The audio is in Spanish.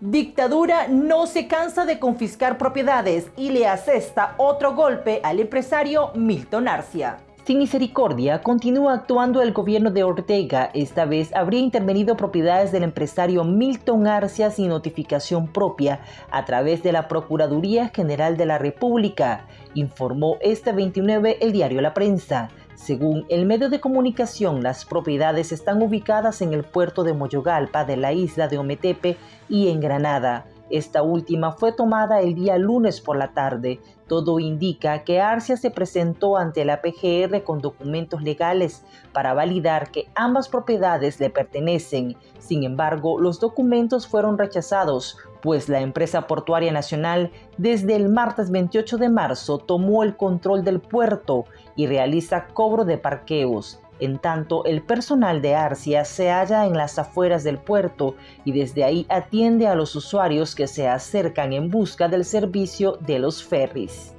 Dictadura no se cansa de confiscar propiedades y le asesta otro golpe al empresario Milton Arcia. Sin misericordia, continúa actuando el gobierno de Ortega. Esta vez habría intervenido propiedades del empresario Milton Arcia sin notificación propia a través de la Procuraduría General de la República, informó este 29 el diario La Prensa. Según el medio de comunicación, las propiedades están ubicadas en el puerto de Moyogalpa de la isla de Ometepe y en Granada. Esta última fue tomada el día lunes por la tarde. Todo indica que Arcia se presentó ante la PGR con documentos legales para validar que ambas propiedades le pertenecen. Sin embargo, los documentos fueron rechazados, pues la empresa portuaria nacional desde el martes 28 de marzo tomó el control del puerto y realiza cobro de parqueos. En tanto, el personal de Arcia se halla en las afueras del puerto y desde ahí atiende a los usuarios que se acercan en busca del servicio de los ferries.